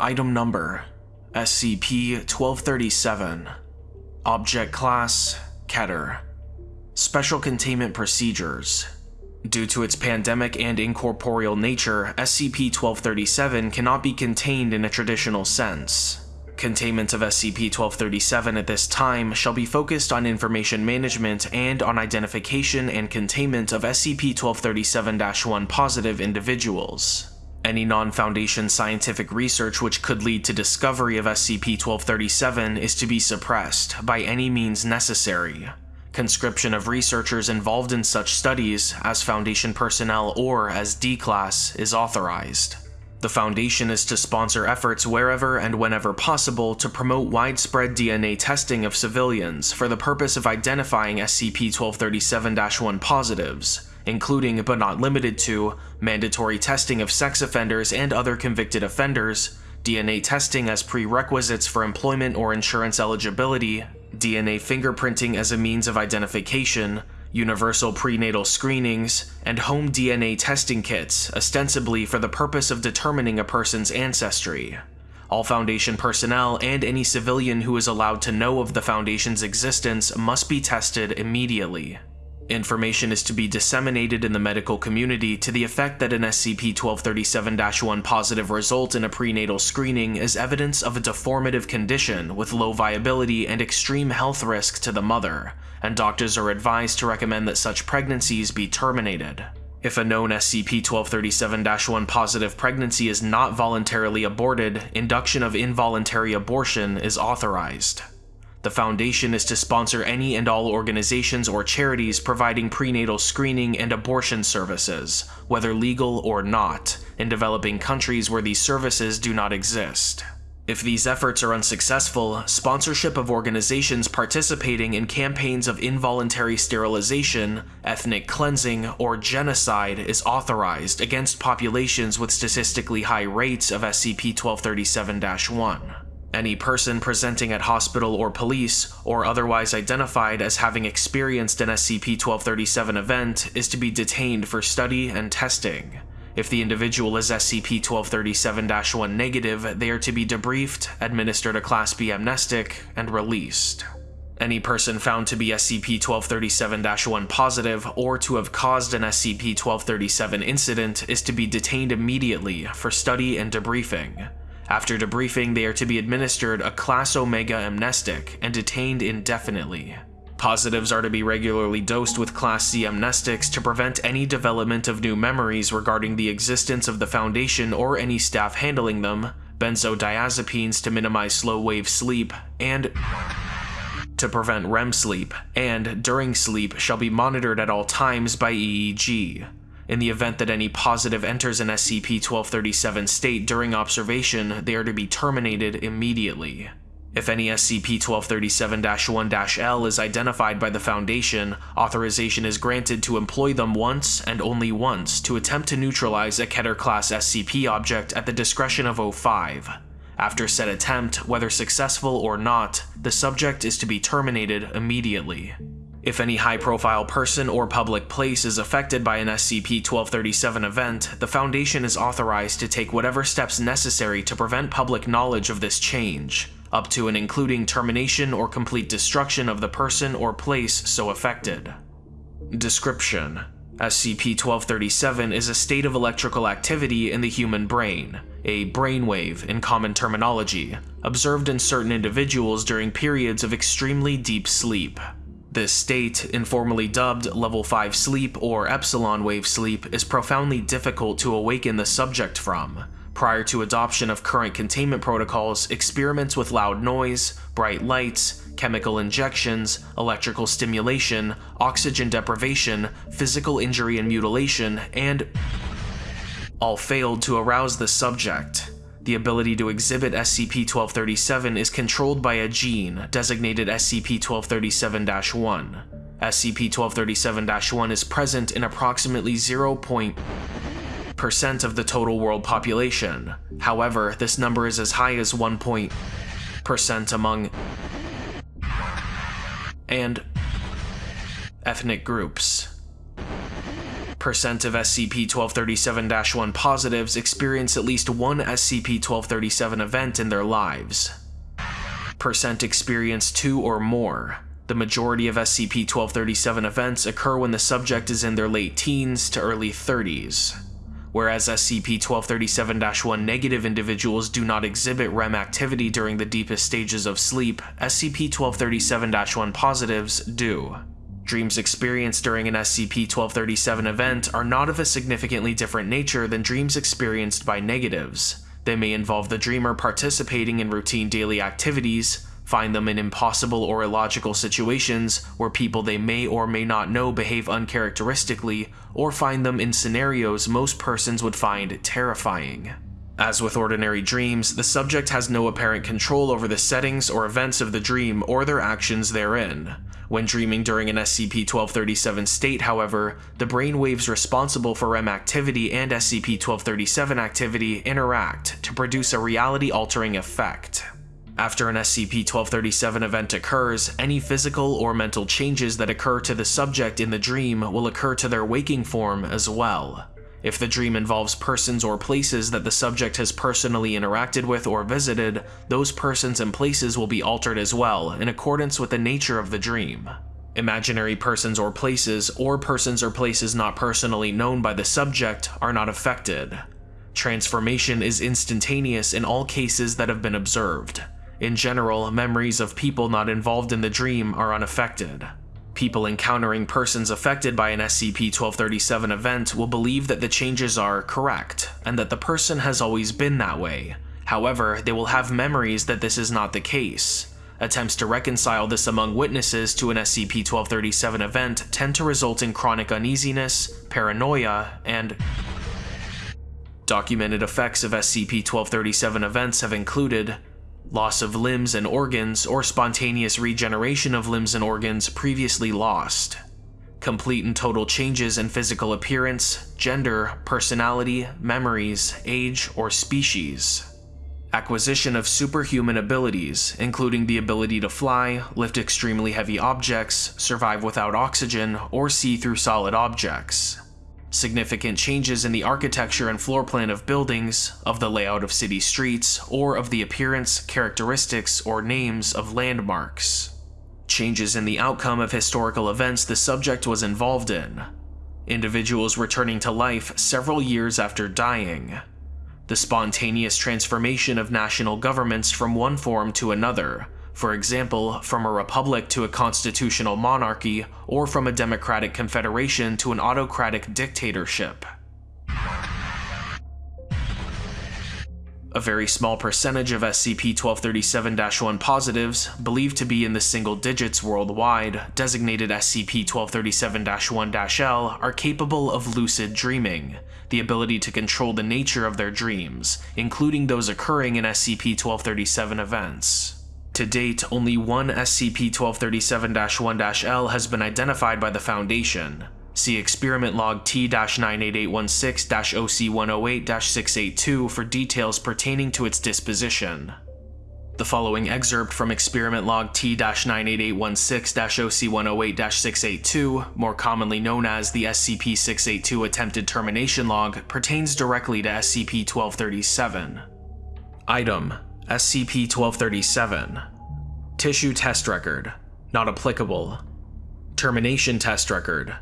Item Number SCP-1237 Object Class Keter. Special Containment Procedures. Due to its pandemic and incorporeal nature, SCP-1237 cannot be contained in a traditional sense. Containment of SCP-1237 at this time shall be focused on information management and on identification and containment of SCP-1237-1 positive individuals. Any non-Foundation scientific research which could lead to discovery of SCP-1237 is to be suppressed by any means necessary. Conscription of researchers involved in such studies, as Foundation personnel or as D-Class, is authorized. The Foundation is to sponsor efforts wherever and whenever possible to promote widespread DNA testing of civilians for the purpose of identifying SCP-1237-1 positives, including but not limited to mandatory testing of sex offenders and other convicted offenders, DNA testing as prerequisites for employment or insurance eligibility, DNA fingerprinting as a means of identification, universal prenatal screenings, and home DNA testing kits, ostensibly for the purpose of determining a person's ancestry. All Foundation personnel and any civilian who is allowed to know of the Foundation's existence must be tested immediately. Information is to be disseminated in the medical community to the effect that an SCP-1237-1 positive result in a prenatal screening is evidence of a deformative condition with low viability and extreme health risk to the mother, and doctors are advised to recommend that such pregnancies be terminated. If a known SCP-1237-1 positive pregnancy is not voluntarily aborted, induction of involuntary abortion is authorized. The Foundation is to sponsor any and all organizations or charities providing prenatal screening and abortion services, whether legal or not, in developing countries where these services do not exist. If these efforts are unsuccessful, sponsorship of organizations participating in campaigns of involuntary sterilization, ethnic cleansing, or genocide is authorized against populations with statistically high rates of SCP-1237-1. Any person presenting at hospital or police, or otherwise identified as having experienced an SCP-1237 event, is to be detained for study and testing. If the individual is SCP-1237-1 negative, they are to be debriefed, administered a Class B amnestic, and released. Any person found to be SCP-1237-1 positive or to have caused an SCP-1237 incident is to be detained immediately for study and debriefing. After debriefing, they are to be administered a Class Omega amnestic and detained indefinitely. Positives are to be regularly dosed with Class C amnestics to prevent any development of new memories regarding the existence of the Foundation or any staff handling them, benzodiazepines to minimize slow-wave sleep, and to prevent REM sleep, and during sleep shall be monitored at all times by EEG. In the event that any positive enters an SCP-1237 state during observation, they are to be terminated immediately. If any SCP-1237-1-L is identified by the Foundation, authorization is granted to employ them once and only once to attempt to neutralize a Keter-class SCP object at the discretion of O5. After said attempt, whether successful or not, the subject is to be terminated immediately. If any high-profile person or public place is affected by an SCP-1237 event, the Foundation is authorized to take whatever steps necessary to prevent public knowledge of this change, up to and including termination or complete destruction of the person or place so affected. Description: SCP-1237 is a state of electrical activity in the human brain, a brainwave in common terminology, observed in certain individuals during periods of extremely deep sleep. This state, informally dubbed level 5 sleep or epsilon wave sleep, is profoundly difficult to awaken the subject from. Prior to adoption of current containment protocols, experiments with loud noise, bright lights, chemical injections, electrical stimulation, oxygen deprivation, physical injury and mutilation, and all failed to arouse the subject. The ability to exhibit SCP-1237 is controlled by a gene designated SCP-1237-1. SCP-1237-1 is present in approximately 0.% of the total world population. However, this number is as high as 1% among and Ethnic groups. Percent of SCP-1237-1 positives experience at least one SCP-1237 event in their lives. Percent experience two or more. The majority of SCP-1237 events occur when the subject is in their late teens to early 30s, whereas SCP-1237-1 negative individuals do not exhibit REM activity during the deepest stages of sleep, SCP-1237-1 positives do. Dreams experienced during an SCP-1237 event are not of a significantly different nature than dreams experienced by negatives. They may involve the dreamer participating in routine daily activities, find them in impossible or illogical situations where people they may or may not know behave uncharacteristically, or find them in scenarios most persons would find terrifying. As with ordinary dreams, the subject has no apparent control over the settings or events of the dream or their actions therein. When dreaming during an SCP-1237 state, however, the brain waves responsible for REM activity and SCP-1237 activity interact to produce a reality-altering effect. After an SCP-1237 event occurs, any physical or mental changes that occur to the subject in the dream will occur to their waking form as well. If the dream involves persons or places that the subject has personally interacted with or visited, those persons and places will be altered as well, in accordance with the nature of the dream. Imaginary persons or places, or persons or places not personally known by the subject, are not affected. Transformation is instantaneous in all cases that have been observed. In general, memories of people not involved in the dream are unaffected. People encountering persons affected by an SCP-1237 event will believe that the changes are correct, and that the person has always been that way. However, they will have memories that this is not the case. Attempts to reconcile this among witnesses to an SCP-1237 event tend to result in chronic uneasiness, paranoia, and Documented effects of SCP-1237 events have included loss of limbs and organs, or spontaneous regeneration of limbs and organs previously lost, complete and total changes in physical appearance, gender, personality, memories, age, or species, acquisition of superhuman abilities, including the ability to fly, lift extremely heavy objects, survive without oxygen, or see through solid objects, significant changes in the architecture and floor plan of buildings, of the layout of city streets, or of the appearance, characteristics, or names of landmarks. Changes in the outcome of historical events the subject was involved in. Individuals returning to life several years after dying. The spontaneous transformation of national governments from one form to another, for example, from a republic to a constitutional monarchy, or from a democratic confederation to an autocratic dictatorship. A very small percentage of SCP-1237-1 positives, believed to be in the single digits worldwide, designated SCP-1237-1-L, are capable of lucid dreaming, the ability to control the nature of their dreams, including those occurring in SCP-1237 events. To date, only one SCP-1237-1-L has been identified by the Foundation. See Experiment Log T-98816-OC108-682 for details pertaining to its disposition. The following excerpt from Experiment Log T-98816-OC108-682, more commonly known as the SCP-682 Attempted Termination Log, pertains directly to SCP-1237. Item SCP-1237 Tissue Test Record Not applicable Termination Test Record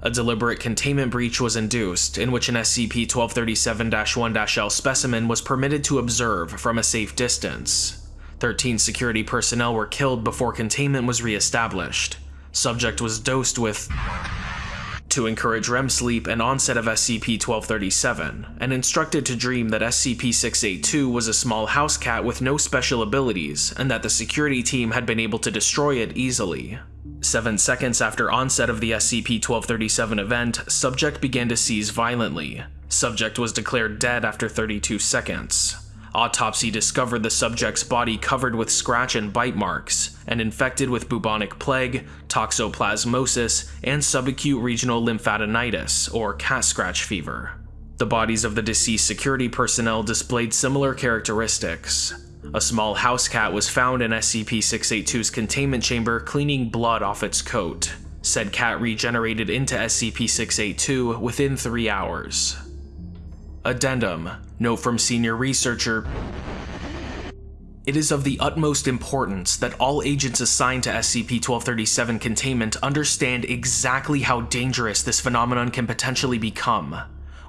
A deliberate containment breach was induced, in which an SCP-1237-1-L specimen was permitted to observe from a safe distance. 13 security personnel were killed before containment was re-established. Subject was dosed with to encourage REM sleep and onset of SCP-1237, and instructed to dream that SCP-682 was a small house cat with no special abilities, and that the security team had been able to destroy it easily. Seven seconds after onset of the SCP-1237 event, subject began to seize violently. Subject was declared dead after 32 seconds. Autopsy discovered the subject's body covered with scratch and bite marks, and infected with bubonic plague, toxoplasmosis, and subacute regional lymphadenitis, or cat scratch fever. The bodies of the deceased security personnel displayed similar characteristics. A small house cat was found in SCP-682's containment chamber cleaning blood off its coat. Said cat regenerated into SCP-682 within 3 hours. Addendum. Note from senior researcher it is of the utmost importance that all agents assigned to SCP-1237 containment understand exactly how dangerous this phenomenon can potentially become.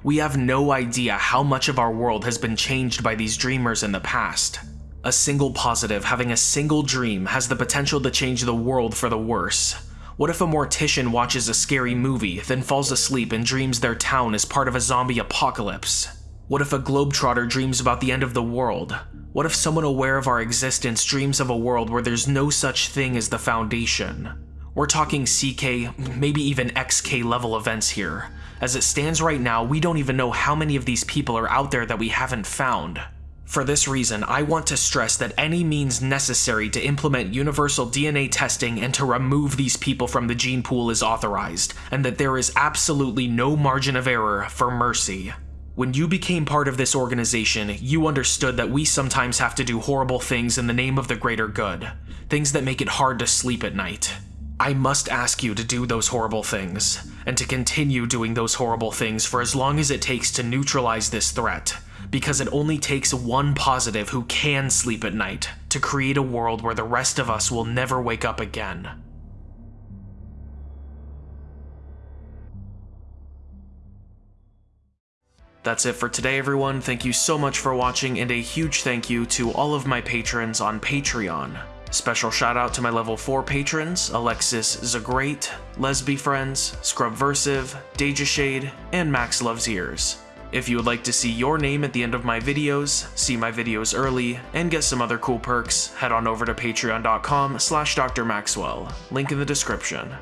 We have no idea how much of our world has been changed by these dreamers in the past. A single positive having a single dream has the potential to change the world for the worse. What if a mortician watches a scary movie, then falls asleep and dreams their town is part of a zombie apocalypse? What if a globetrotter dreams about the end of the world? What if someone aware of our existence dreams of a world where there's no such thing as the Foundation? We're talking CK, maybe even XK level events here. As it stands right now, we don't even know how many of these people are out there that we haven't found. For this reason, I want to stress that any means necessary to implement universal DNA testing and to remove these people from the gene pool is authorized, and that there is absolutely no margin of error for mercy. When you became part of this organization, you understood that we sometimes have to do horrible things in the name of the greater good, things that make it hard to sleep at night. I must ask you to do those horrible things, and to continue doing those horrible things for as long as it takes to neutralize this threat, because it only takes one positive who can sleep at night to create a world where the rest of us will never wake up again. That's it for today, everyone. Thank you so much for watching, and a huge thank you to all of my patrons on Patreon. Special shout out to my level 4 patrons, Alexis Zagrate, Lesby Friends, Scrubversive, Deja Shade, and Max Loves Ears. If you would like to see your name at the end of my videos, see my videos early, and get some other cool perks, head on over to patreon.com slash drmaxwell, link in the description.